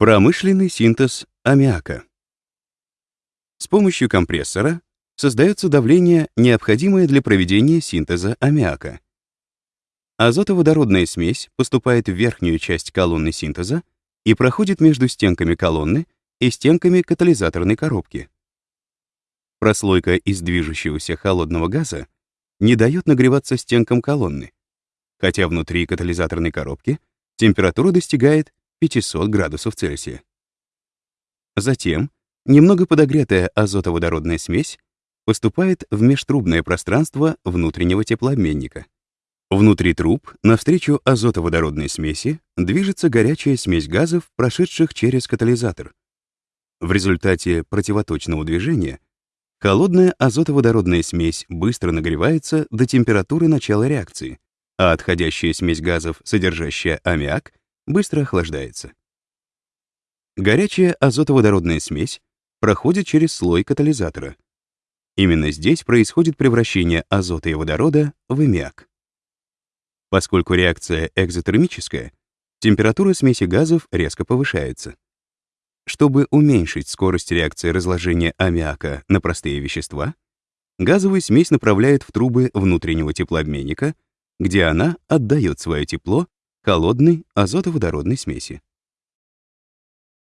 Промышленный синтез аммиака. С помощью компрессора создается давление, необходимое для проведения синтеза аммиака. Азотоводородная смесь поступает в верхнюю часть колонны синтеза и проходит между стенками колонны и стенками катализаторной коробки. Прослойка из движущегося холодного газа не дает нагреваться стенкам колонны, хотя внутри катализаторной коробки температура достигает 500 градусов Цельсия. Затем немного подогретая азотоводородная смесь поступает в межтрубное пространство внутреннего теплообменника. Внутри труб, навстречу азотоводородной смеси, движется горячая смесь газов, прошедших через катализатор. В результате противоточного движения холодная азотоводородная смесь быстро нагревается до температуры начала реакции, а отходящая смесь газов, содержащая аммиак, быстро охлаждается. Горячая азотоводородная смесь проходит через слой катализатора. Именно здесь происходит превращение азота и водорода в аммиак. Поскольку реакция экзотермическая, температура смеси газов резко повышается. Чтобы уменьшить скорость реакции разложения аммиака на простые вещества, газовую смесь направляют в трубы внутреннего теплообменника, где она отдает свое тепло холодной азотоводородной смеси.